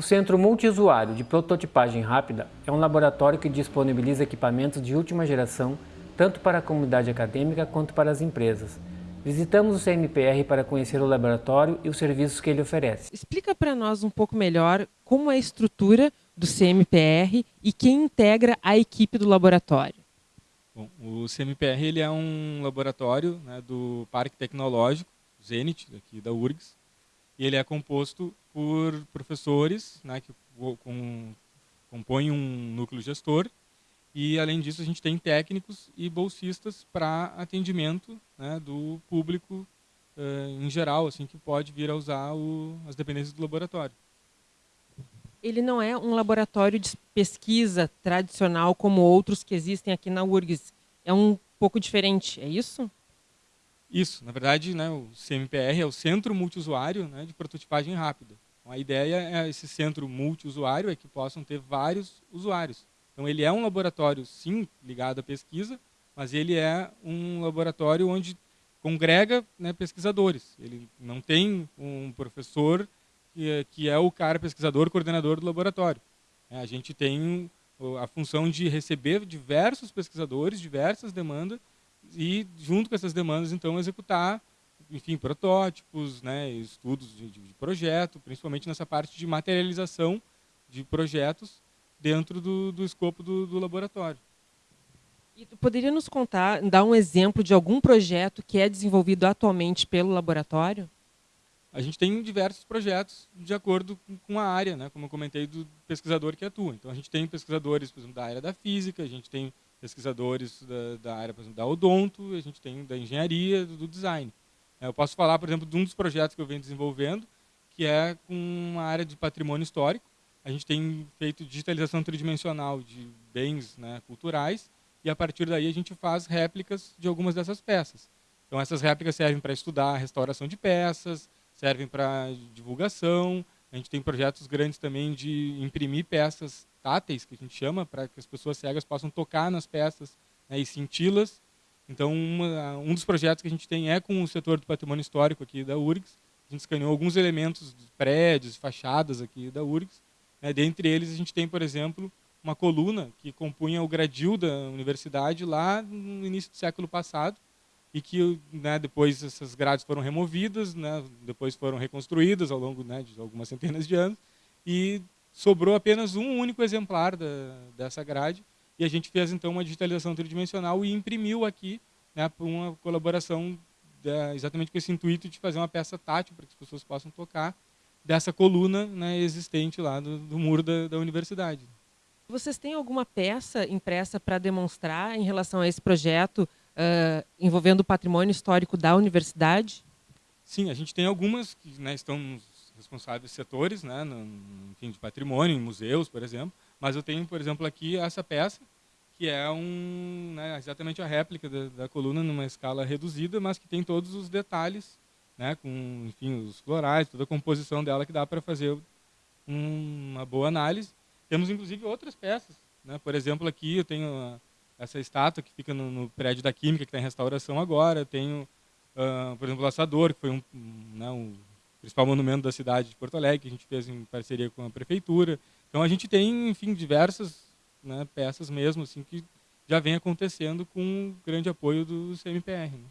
O Centro Multiusuário de Prototipagem Rápida é um laboratório que disponibiliza equipamentos de última geração tanto para a comunidade acadêmica quanto para as empresas. Visitamos o CMPR para conhecer o laboratório e os serviços que ele oferece. Explica para nós um pouco melhor como é a estrutura do CMPR e quem integra a equipe do laboratório. Bom, o CMPR ele é um laboratório né, do Parque Tecnológico, Zenit, aqui da URGS, e ele é composto por professores né, que com, compõem um núcleo gestor e, além disso, a gente tem técnicos e bolsistas para atendimento né, do público uh, em geral, assim, que pode vir a usar o, as dependências do laboratório. Ele não é um laboratório de pesquisa tradicional como outros que existem aqui na URGS. É um pouco diferente, é isso? Isso, na verdade, né, o CMPR é o Centro Multiusuário né, de Prototipagem Rápida. Então, a ideia é esse centro multiusuário é que possam ter vários usuários. Então ele é um laboratório, sim, ligado à pesquisa, mas ele é um laboratório onde congrega né, pesquisadores. Ele não tem um professor que é, o cara pesquisador, coordenador do laboratório. É, a gente tem a função de receber diversos pesquisadores, diversas demandas, e junto com essas demandas então executar enfim protótipos né estudos de, de, projeto principalmente nessa parte de materialização de projetos dentro do, do escopo do, do laboratório e tu poderia nos contar dar um exemplo de algum projeto que é desenvolvido atualmente pelo laboratório a gente tem diversos projetos de acordo com a área, né? como eu comentei, do pesquisador que atua. Então, a gente tem pesquisadores, por exemplo, da área da física, a gente tem pesquisadores da, da área, por exemplo, da odonto, a gente tem da engenharia, do, do design. É, eu posso falar, por exemplo, de um dos projetos que eu venho desenvolvendo, que é com uma área de patrimônio histórico. A gente tem feito digitalização tridimensional de bens né, culturais e a partir daí a gente faz réplicas de algumas dessas peças. Então essas réplicas servem para estudar a restauração de peças, servem para divulgação. A gente tem projetos grandes também de imprimir peças táteis, que a gente chama, para que as pessoas cegas possam tocar nas peças né, e senti-las. Então, uma, um dos projetos que a gente tem é com o setor do patrimônio histórico aqui da URGS. A gente escaneou alguns elementos de prédios, fachadas aqui da URGS. Né, dentre eles, a gente tem, por exemplo, uma coluna que compunha o gradil da universidade lá no início do século passado e que né, depois essas grades foram removidas, né, depois foram reconstruídas ao longo né, de algumas centenas de anos. E sobrou apenas um único exemplar da, dessa grade. E a gente fez então uma digitalização tridimensional e imprimiu aqui né, por uma colaboração da, exatamente com esse intuito de fazer uma peça tátil para que as pessoas possam tocar dessa coluna né, existente lá do, do muro da, da universidade. Vocês têm alguma peça impressa para demonstrar em relação a esse projeto uh, envolvendo o patrimônio histórico da universidade? Sim, a gente tem algumas que né, estão responsáveis setores, né, no, enfim, de patrimônio, em museus, por exemplo. Mas eu tenho, por exemplo, aqui essa peça, que é um, né, exatamente a réplica da, da, coluna numa escala reduzida, mas que tem todos os detalhes, né, com enfim, os florais, toda a composição dela que dá para fazer um, uma boa análise. Temos, inclusive, outras peças. Né? Por exemplo, aqui eu tenho essa estátua que fica no, no prédio da Química, que está em restauração agora. Tenho, uh, por exemplo, o Laçador, que foi um, né, um principal monumento da cidade de Porto Alegre, que a gente fez em parceria com a prefeitura. Então a gente tem, enfim, diversas né, peças mesmo, assim, que já vem acontecendo com grande apoio do CMPR. Né?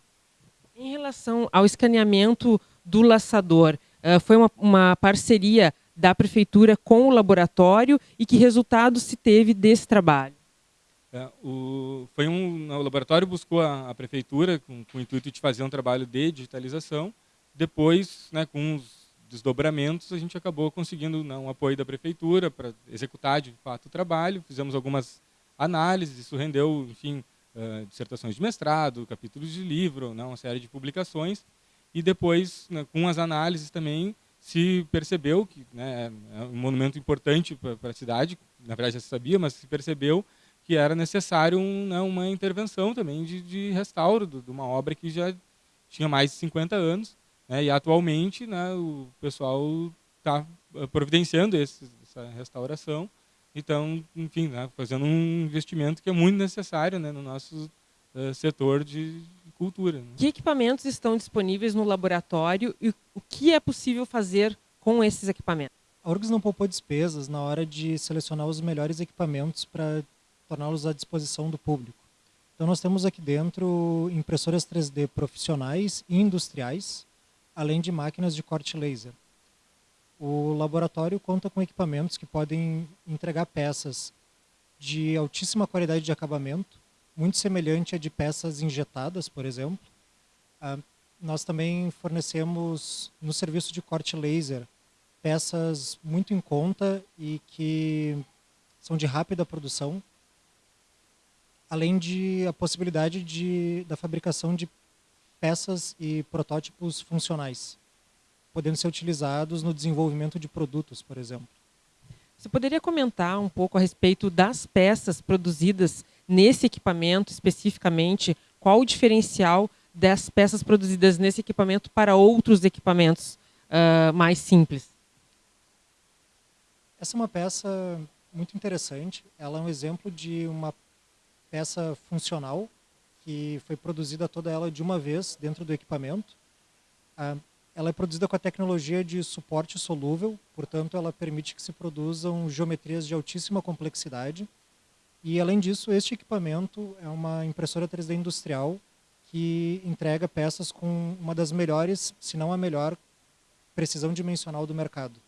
Em relação ao escaneamento do laçador, uh, foi uma, uma parceria da prefeitura com o laboratório e que resultado se teve desse trabalho? É, o, foi um, o laboratório buscou a, a prefeitura com, com, o intuito de fazer um trabalho de digitalização depois, né, com os desdobramentos, a gente acabou conseguindo né, um apoio da prefeitura para executar de fato o trabalho. Fizemos algumas análises, isso rendeu, enfim, uh, dissertações de mestrado, capítulos de livro, né, uma série de publicações. E depois, né, com as análises também, se percebeu que né, é um monumento importante para a cidade, na verdade já se sabia, mas se percebeu que era necessário um, né, uma intervenção também de, de restauro de uma obra que já tinha mais de 50 anos né? E atualmente né, o pessoal está eh, providenciando esse, essa restauração. Então, enfim, né, fazendo um investimento que é muito necessário né, no nosso uh, setor de cultura. Né? Que equipamentos estão disponíveis no laboratório e o que é possível fazer com esses equipamentos? a URGS não poupou despesas na hora de selecionar os melhores equipamentos para torná-los à disposição do público. Então nós temos aqui dentro impressoras 3D profissionais e industriais, além de máquinas de corte laser. O laboratório conta com equipamentos que podem entregar peças de altíssima qualidade de acabamento, muito semelhante a de peças injetadas, por exemplo. Ah, nós também fornecemos no serviço de corte laser peças muito em conta e que são de rápida produção, além de a possibilidade de, da fabricação de peças e protótipos funcionais, podendo ser utilizados no desenvolvimento de produtos, por exemplo. Você poderia comentar um pouco a respeito das peças produzidas nesse equipamento especificamente? Qual o diferencial das peças produzidas nesse equipamento para outros equipamentos uh, mais simples? Essa é uma peça muito interessante. Ela é um exemplo de uma peça funcional que foi produzida toda ela de uma vez dentro do equipamento. Uh, ela é produzida com a tecnologia de suporte solúvel, portanto ela permite que se produzam geometrias de altíssima complexidade. E além disso, este equipamento é uma impressora 3D industrial que entrega peças com uma das melhores, se não a melhor, precisão dimensional do mercado.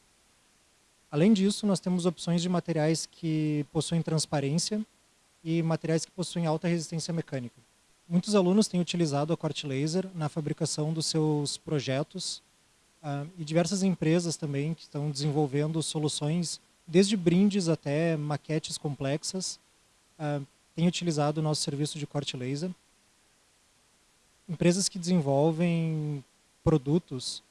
Além disso, nós temos opções de materiais que possuem transparência e materiais que possuem alta resistência mecânica. Muitos alunos têm utilizado a corte laser na fabricação dos seus projetos uh, e diversas empresas também que estão desenvolvendo soluções, desde brindes até maquetes complexas, uh, têm utilizado o nosso serviço de corte laser empresas que desenvolvem produtos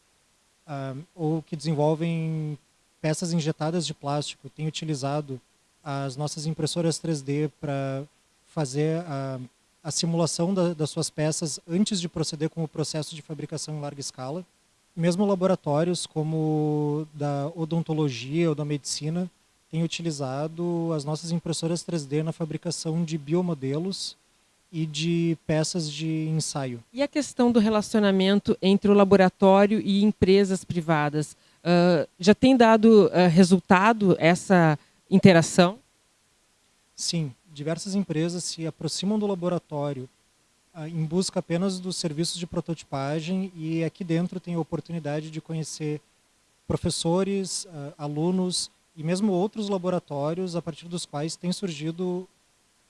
uh, ou que desenvolvem peças injetadas de plástico têm utilizado as nossas impressoras 3D para fazer a, a simulação da, das suas peças antes de proceder com o processo de fabricação em larga escala. Mesmo laboratórios como da odontologia ou da medicina têm utilizado as nossas impressoras 3D na fabricação de biomodelos e de peças de ensaio. E a questão do relacionamento entre o laboratório e empresas privadas? Uh, já tem dado uh, resultado essa interação? Sim, diversas empresas se aproximam do laboratório uh, em busca apenas dos serviços de prototipagem e aqui dentro tem a oportunidade de conhecer professores, alunos e mesmo outros laboratórios a partir dos quais tem surgido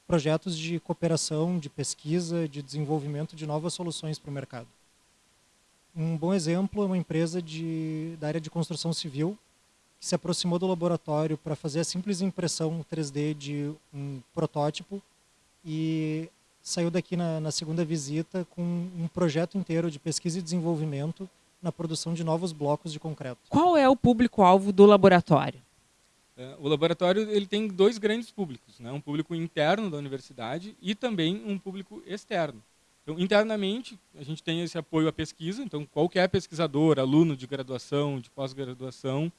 projetos de cooperação, de pesquisa, de desenvolvimento de novas soluções para o mercado. Um bom exemplo é uma empresa de, da área de construção civil que se aproximou do laboratório para fazer a simples impressão 3D de um protótipo e saiu daqui na, na segunda visita com um projeto inteiro de pesquisa e desenvolvimento na produção de novos blocos de concreto. Qual é o público-alvo do laboratório? É, o laboratório ele tem dois grandes públicos, né? um público interno da universidade e também um público externo. Então, internamente, a gente tem esse apoio à pesquisa, então qualquer pesquisador, aluno de graduação, de pós-graduação,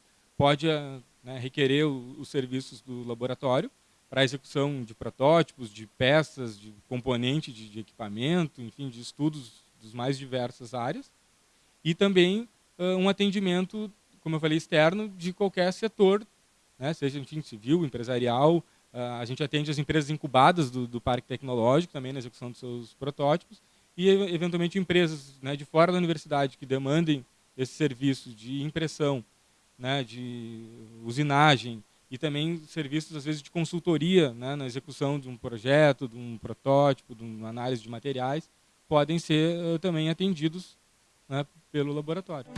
pode eh, né, requerer o, os serviços do laboratório para execução de protótipos, de peças, de componente de, de equipamento, enfim, de estudos dos mais diversas áreas. E também uh, um atendimento, como eu falei, externo de qualquer setor né, seja enfim, civil, empresarial. Uh, a gente atende as empresas incubadas do, do, parque tecnológico também na execução dos seus protótipos e, eventualmente, empresas né, de fora da universidade que demandem esse serviço de impressão, né, de usinagem e também serviços, às vezes, de consultoria né, na execução de um projeto, de um protótipo, de uma análise de materiais, podem ser uh, também atendidos né, pelo laboratório.